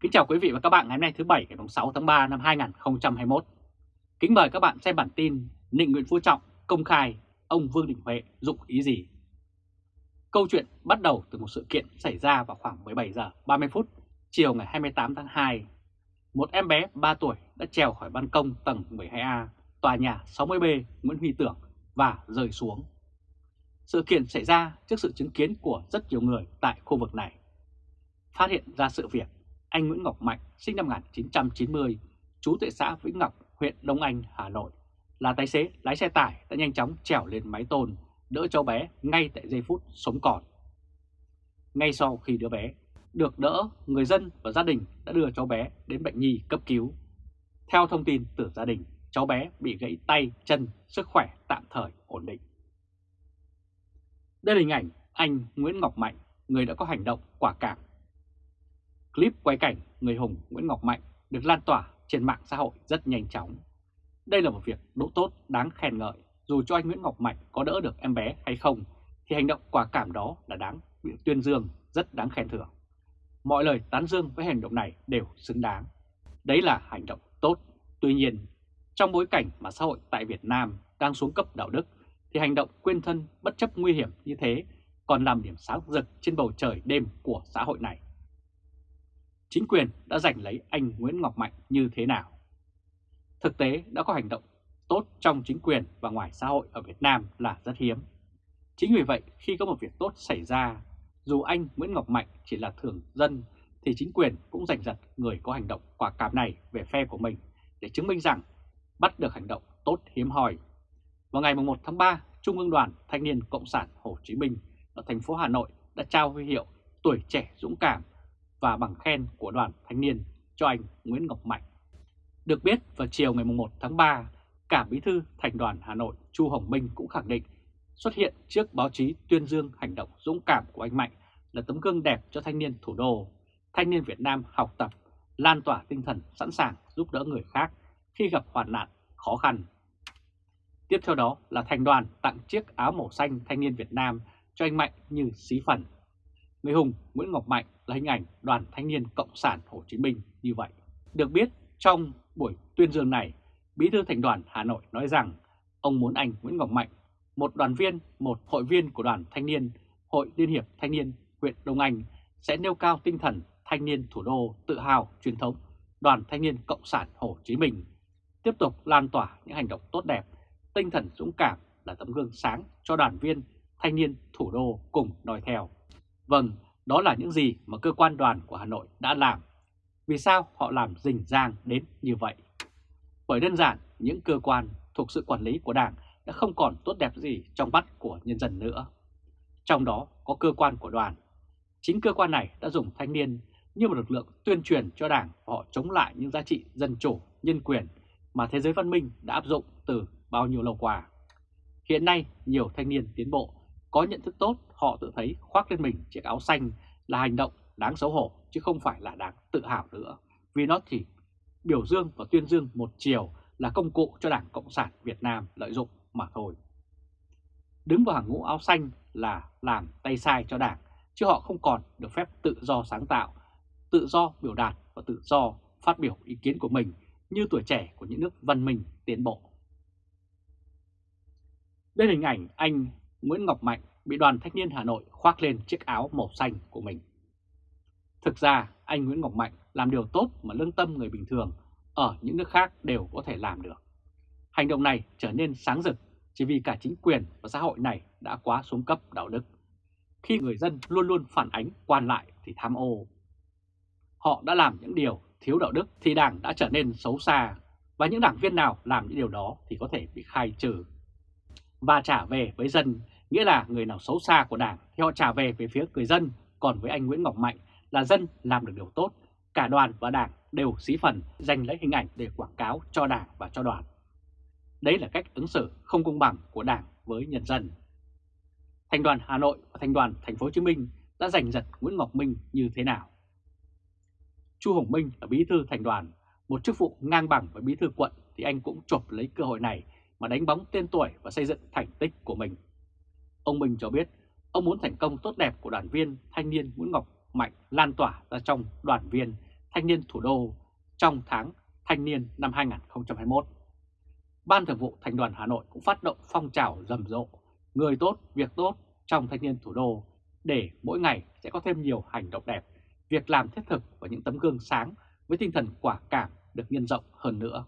Kính chào quý vị và các bạn ngày hôm nay thứ Bảy ngày 6 tháng 3 năm 2021. Kính mời các bạn xem bản tin Nịnh Nguyễn Phú Trọng công khai ông Vương Đình Huệ dụng ý gì. Câu chuyện bắt đầu từ một sự kiện xảy ra vào khoảng 17 giờ 30 phút chiều ngày 28 tháng 2. Một em bé 3 tuổi đã trèo khỏi ban công tầng 12A tòa nhà 60B Nguyễn Huy Tưởng và rơi xuống. Sự kiện xảy ra trước sự chứng kiến của rất nhiều người tại khu vực này. Phát hiện ra sự việc, anh Nguyễn Ngọc Mạnh sinh năm 1990, trú tại xã Vĩnh Ngọc, huyện Đông Anh, Hà Nội, là tài xế lái xe tải đã nhanh chóng trèo lên mái tôn, đỡ cháu bé ngay tại giây phút sống còn. Ngay sau khi đứa bé được đỡ, người dân và gia đình đã đưa cháu bé đến bệnh nhi cấp cứu. Theo thông tin từ gia đình, cháu bé bị gãy tay, chân, sức khỏe tạm thời ổn định. Đây là hình ảnh anh Nguyễn Ngọc Mạnh, người đã có hành động quả cảm. Clip quay cảnh người hùng Nguyễn Ngọc Mạnh được lan tỏa trên mạng xã hội rất nhanh chóng. Đây là một việc đỗ tốt đáng khen ngợi, dù cho anh Nguyễn Ngọc Mạnh có đỡ được em bé hay không, thì hành động quả cảm đó là đáng bị tuyên dương, rất đáng khen thưởng. Mọi lời tán dương với hành động này đều xứng đáng. Đấy là hành động tốt. Tuy nhiên, trong bối cảnh mà xã hội tại Việt Nam đang xuống cấp đạo đức, thì hành động quên thân bất chấp nguy hiểm như thế còn làm điểm sáng rực trên bầu trời đêm của xã hội này. Chính quyền đã giành lấy anh Nguyễn Ngọc Mạnh như thế nào? Thực tế đã có hành động tốt trong chính quyền và ngoài xã hội ở Việt Nam là rất hiếm. Chính vì vậy khi có một việc tốt xảy ra, dù anh Nguyễn Ngọc Mạnh chỉ là thường dân thì chính quyền cũng giành giật người có hành động quả cảm này về phe của mình để chứng minh rằng bắt được hành động tốt hiếm hoi. Vào ngày 1 tháng 3, Trung ương đoàn Thanh niên Cộng sản Hồ Chí Minh ở thành phố Hà Nội đã trao huy hiệu tuổi trẻ dũng cảm và bằng khen của đoàn thanh niên cho anh Nguyễn Ngọc Mạnh. Được biết vào chiều ngày 1 tháng 3, cả bí thư thành đoàn Hà Nội Chu Hồng Minh cũng khẳng định xuất hiện trước báo chí tuyên dương hành động dũng cảm của anh Mạnh là tấm gương đẹp cho thanh niên thủ đô, thanh niên Việt Nam học tập, lan tỏa tinh thần sẵn sàng giúp đỡ người khác khi gặp hoàn nạn, khó khăn. Tiếp theo đó là thành đoàn tặng chiếc áo màu xanh thanh niên Việt Nam cho anh Mạnh như xí phần. Người hùng Nguyễn Ngọc Mạnh là hình ảnh đoàn thanh niên Cộng sản Hồ Chí Minh như vậy. Được biết trong buổi tuyên dương này, Bí thư Thành đoàn Hà Nội nói rằng ông muốn anh Nguyễn Ngọc Mạnh, một đoàn viên, một hội viên của đoàn thanh niên, Hội Liên hiệp Thanh niên huyện Đông Anh sẽ nêu cao tinh thần thanh niên thủ đô tự hào truyền thống đoàn thanh niên Cộng sản Hồ Chí Minh, tiếp tục lan tỏa những hành động tốt đẹp, tinh thần dũng cảm là tấm gương sáng cho đoàn viên thanh niên thủ đô cùng nói theo. Vâng, đó là những gì mà cơ quan đoàn của Hà Nội đã làm. Vì sao họ làm rình rang đến như vậy? Bởi đơn giản, những cơ quan thuộc sự quản lý của Đảng đã không còn tốt đẹp gì trong mắt của nhân dân nữa. Trong đó có cơ quan của đoàn. Chính cơ quan này đã dùng thanh niên như một lực lượng tuyên truyền cho Đảng họ chống lại những giá trị dân chủ, nhân quyền mà thế giới văn minh đã áp dụng từ bao nhiêu lâu qua. Hiện nay, nhiều thanh niên tiến bộ có nhận thức tốt, họ tự thấy khoác lên mình chiếc áo xanh là hành động đáng xấu hổ chứ không phải là đáng tự hào nữa. Vì nó chỉ biểu dương và tuyên dương một chiều là công cụ cho Đảng Cộng sản Việt Nam lợi dụng mà thôi. Đứng vào hàng ngũ áo xanh là làm tay sai cho Đảng, chứ họ không còn được phép tự do sáng tạo, tự do biểu đạt và tự do phát biểu ý kiến của mình như tuổi trẻ của những nước văn minh tiến bộ. Đây là hình ảnh anh Nguyễn Ngọc Mạnh bị đoàn thanh niên Hà Nội khoác lên chiếc áo màu xanh của mình. Thực ra, anh Nguyễn Ngọc Mạnh làm điều tốt mà lương tâm người bình thường ở những nước khác đều có thể làm được. Hành động này trở nên sáng rực chỉ vì cả chính quyền và xã hội này đã quá xuống cấp đạo đức. Khi người dân luôn luôn phản ánh, quan lại thì tham ô. Họ đã làm những điều thiếu đạo đức thì đảng đã trở nên xấu xa và những đảng viên nào làm những điều đó thì có thể bị khai trừ. Và trả về với dân nghĩa là người nào xấu xa của đảng thì họ trả về về phía người dân, còn với anh Nguyễn Ngọc Mạnh là dân làm được điều tốt, cả đoàn và đảng đều xí phần dành lấy hình ảnh để quảng cáo cho đảng và cho đoàn. Đấy là cách ứng xử không công bằng của đảng với nhân dân. Thành đoàn Hà Nội và Thành đoàn Thành phố Hồ Chí Minh đã giành giật Nguyễn Ngọc Minh như thế nào? Chu Hồng Minh là bí thư thành đoàn, một chức vụ ngang bằng với bí thư quận thì anh cũng chộp lấy cơ hội này mà đánh bóng tên tuổi và xây dựng thành tích của mình. Ông Minh cho biết ông muốn thành công tốt đẹp của đoàn viên thanh niên Nguyễn Ngọc Mạnh lan tỏa ra trong đoàn viên thanh niên thủ đô trong tháng thanh niên năm 2021. Ban Thường vụ Thành đoàn Hà Nội cũng phát động phong trào rầm rộ, người tốt, việc tốt trong thanh niên thủ đô để mỗi ngày sẽ có thêm nhiều hành động đẹp, việc làm thiết thực và những tấm gương sáng với tinh thần quả cảm được nhân rộng hơn nữa.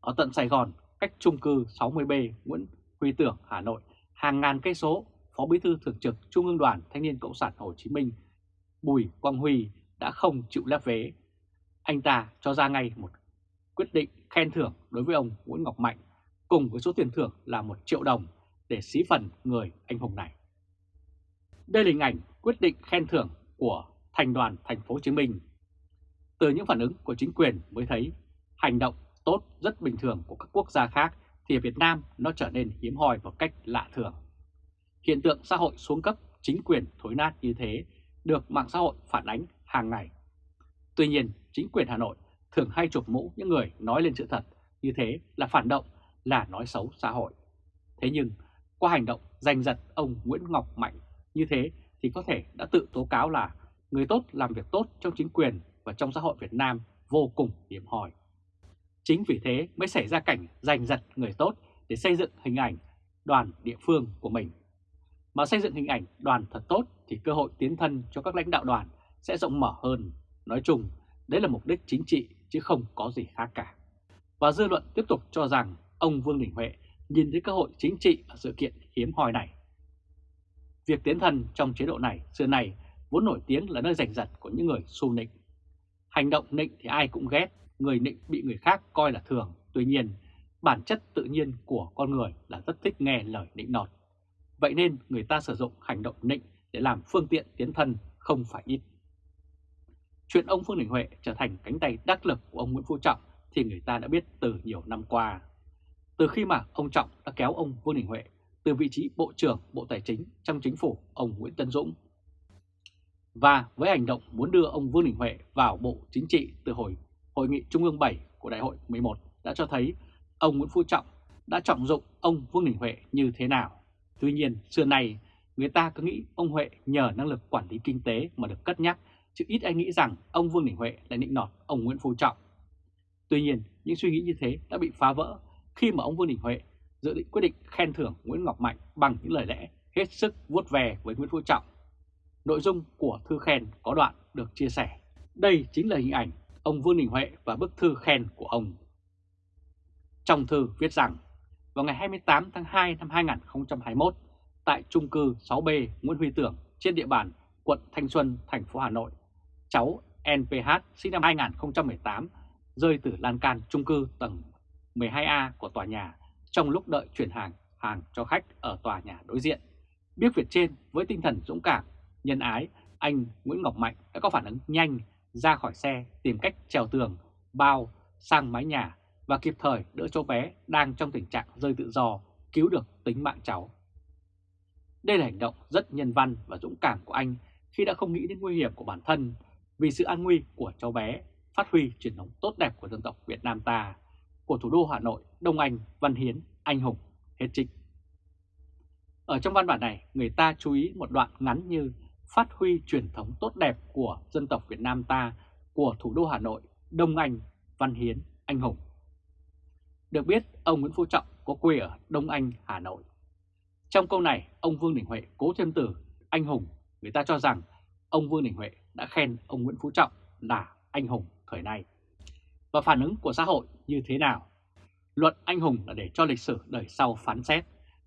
Ở tận Sài Gòn, cách trung cư 60B Nguyễn Huy Tưởng, Hà Nội, hàng ngàn cây số, Phó Bí thư Thường trực Trung ương Đoàn Thanh niên Cộng sản Hồ Chí Minh Bùi Quang Huy đã không chịu lép vế. Anh ta cho ra ngay một quyết định khen thưởng đối với ông Nguyễn Ngọc Mạnh cùng với số tiền thưởng là 1 triệu đồng để xí phần người anh hùng này. Đây là hình ảnh quyết định khen thưởng của thành đoàn thành phố Hồ Chí Minh. Từ những phản ứng của chính quyền mới thấy hành động tốt rất bình thường của các quốc gia khác thì ở Việt Nam nó trở nên hiếm hoi một cách lạ thường. Hiện tượng xã hội xuống cấp chính quyền thối nát như thế được mạng xã hội phản ánh hàng ngày. Tuy nhiên, chính quyền Hà Nội thường hay chụp mũ những người nói lên sự thật như thế là phản động, là nói xấu xã hội. Thế nhưng, qua hành động giành giật ông Nguyễn Ngọc Mạnh như thế thì có thể đã tự tố cáo là người tốt làm việc tốt trong chính quyền và trong xã hội Việt Nam vô cùng hiếm hoi. Chính vì thế mới xảy ra cảnh giành giật người tốt để xây dựng hình ảnh đoàn địa phương của mình. Mà xây dựng hình ảnh đoàn thật tốt thì cơ hội tiến thân cho các lãnh đạo đoàn sẽ rộng mở hơn. Nói chung, đấy là mục đích chính trị chứ không có gì khác cả. Và dư luận tiếp tục cho rằng ông Vương Đình Huệ nhìn thấy cơ hội chính trị ở sự kiện hiếm hoi này. Việc tiến thân trong chế độ này xưa này vốn nổi tiếng là nơi giành giật của những người xu nịnh. Hành động nịnh thì ai cũng ghét, người nịnh bị người khác coi là thường. Tuy nhiên, bản chất tự nhiên của con người là rất thích nghe lời nịnh nọt. Vậy nên người ta sử dụng hành động nịnh để làm phương tiện tiến thân không phải ít. Chuyện ông Vương Đình Huệ trở thành cánh tay đắc lực của ông Nguyễn Phú Trọng thì người ta đã biết từ nhiều năm qua. Từ khi mà ông Trọng đã kéo ông Vương Đình Huệ từ vị trí Bộ trưởng Bộ Tài chính trong chính phủ ông Nguyễn Tân Dũng. Và với hành động muốn đưa ông Vương Đình Huệ vào Bộ Chính trị từ hồi Hội nghị Trung ương 7 của Đại hội 11 đã cho thấy ông Nguyễn Phú Trọng đã trọng dụng ông Vương Đình Huệ như thế nào. Tuy nhiên, xưa nay người ta cứ nghĩ ông Huệ nhờ năng lực quản lý kinh tế mà được cất nhắc, chứ ít ai nghĩ rằng ông Vương Đình Huệ lại nịnh nọt ông Nguyễn Phú Trọng. Tuy nhiên, những suy nghĩ như thế đã bị phá vỡ khi mà ông Vương Đình Huệ dự định quyết định khen thưởng Nguyễn Ngọc Mạnh bằng những lời lẽ hết sức vuốt về với Nguyễn Phú Trọng. Nội dung của thư khen có đoạn được chia sẻ. Đây chính là hình ảnh ông Vương Đình Huệ và bức thư khen của ông. Trong thư viết rằng, vào ngày 28 tháng 2 năm 2021, tại trung cư 6B Nguyễn Huy Tưởng trên địa bàn quận Thanh Xuân, thành phố Hà Nội, cháu NPH sinh năm 2018 rơi từ lan can trung cư tầng 12A của tòa nhà trong lúc đợi chuyển hàng hàng cho khách ở tòa nhà đối diện. Biết việc trên với tinh thần dũng cảm, nhân ái, anh Nguyễn Ngọc Mạnh đã có phản ứng nhanh ra khỏi xe tìm cách trèo tường, bao sang mái nhà và kịp thời đỡ cháu bé đang trong tình trạng rơi tự do cứu được tính mạng cháu. Đây là hành động rất nhân văn và dũng cảm của anh khi đã không nghĩ đến nguy hiểm của bản thân vì sự an nguy của cháu bé, phát huy truyền thống tốt đẹp của dân tộc Việt Nam ta, của thủ đô Hà Nội, Đông Anh, Văn Hiến, Anh Hùng, hết trích. Ở trong văn bản này, người ta chú ý một đoạn ngắn như phát huy truyền thống tốt đẹp của dân tộc Việt Nam ta, của thủ đô Hà Nội, Đông Anh, Văn Hiến, Anh Hùng. Được biết, ông Nguyễn Phú Trọng có quê ở Đông Anh, Hà Nội. Trong câu này, ông Vương Đình Huệ cố thêm từ anh hùng, người ta cho rằng ông Vương Đình Huệ đã khen ông Nguyễn Phú Trọng là anh hùng thời nay. Và phản ứng của xã hội như thế nào? Luận anh hùng là để cho lịch sử đời sau phán xét.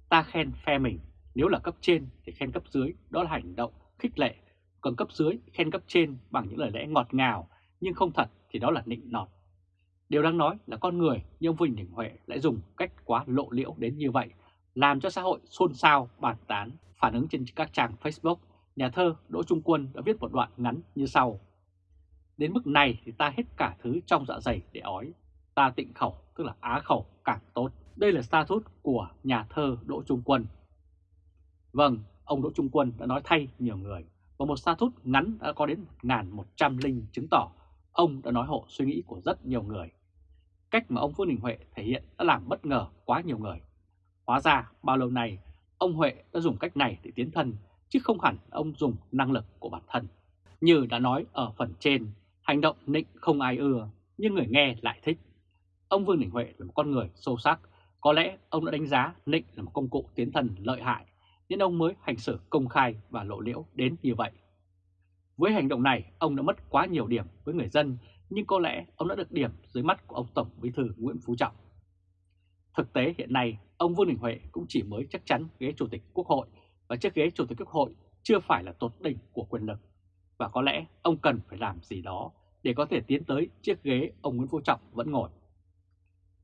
Ta khen phe mình, nếu là cấp trên thì khen cấp dưới, đó là hành động khích lệ. Còn cấp dưới khen cấp trên bằng những lời lẽ ngọt ngào, nhưng không thật thì đó là nịnh nọt. Điều đáng nói là con người như ông Vinh Đình Huệ lại dùng cách quá lộ liễu đến như vậy, làm cho xã hội xôn xao, bàn tán, phản ứng trên các trang Facebook. Nhà thơ Đỗ Trung Quân đã viết một đoạn ngắn như sau. Đến mức này thì ta hết cả thứ trong dạ dày để ói. Ta tịnh khẩu, tức là á khẩu, càng tốt. Đây là status của nhà thơ Đỗ Trung Quân. Vâng, ông Đỗ Trung Quân đã nói thay nhiều người. Và một status ngắn đã có đến 1.100 linh chứng tỏ ông đã nói hộ suy nghĩ của rất nhiều người. Cách mà ông Vương Đình Huệ thể hiện đã làm bất ngờ quá nhiều người. Hóa ra bao lâu nay ông Huệ đã dùng cách này để tiến thân chứ không hẳn ông dùng năng lực của bản thân. Như đã nói ở phần trên, Hành động nịnh không ai ưa, nhưng người nghe lại thích. Ông Vương Đình Huệ là một con người sâu sắc, có lẽ ông đã đánh giá nịnh là một công cụ tiến thần lợi hại, nên ông mới hành xử công khai và lộ liễu đến như vậy. Với hành động này, ông đã mất quá nhiều điểm với người dân, nhưng có lẽ ông đã được điểm dưới mắt của ông Tổng Bí thư Nguyễn Phú Trọng. Thực tế hiện nay, ông Vương Đình Huệ cũng chỉ mới chắc chắn ghế Chủ tịch Quốc hội và chiếc ghế Chủ tịch Quốc hội chưa phải là tột đỉnh của quyền lực. Và có lẽ ông cần phải làm gì đó để có thể tiến tới chiếc ghế ông Nguyễn Phú Trọng vẫn ngồi.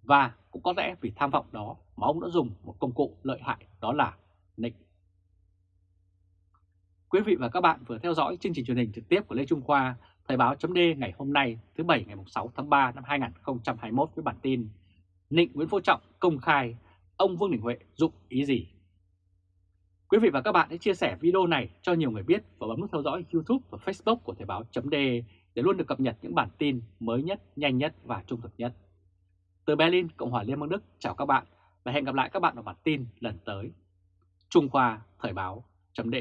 Và cũng có lẽ vì tham vọng đó mà ông đã dùng một công cụ lợi hại đó là nịnh. Quý vị và các bạn vừa theo dõi chương trình truyền hình trực tiếp của Lê Trung Khoa, Thời báo chấm ngày hôm nay thứ Bảy ngày 6 tháng 3 năm 2021 với bản tin Nịnh Nguyễn Phú Trọng công khai ông Vương Đình Huệ dụng ý gì? Quý vị và các bạn hãy chia sẻ video này cho nhiều người biết và bấm nút theo dõi YouTube và Facebook của Thời báo chấm để luôn được cập nhật những bản tin mới nhất, nhanh nhất và trung thực nhất. Từ Berlin, Cộng hòa Liên bang Đức, chào các bạn và hẹn gặp lại các bạn ở bản tin lần tới. Trung Khoa Thời báo chấm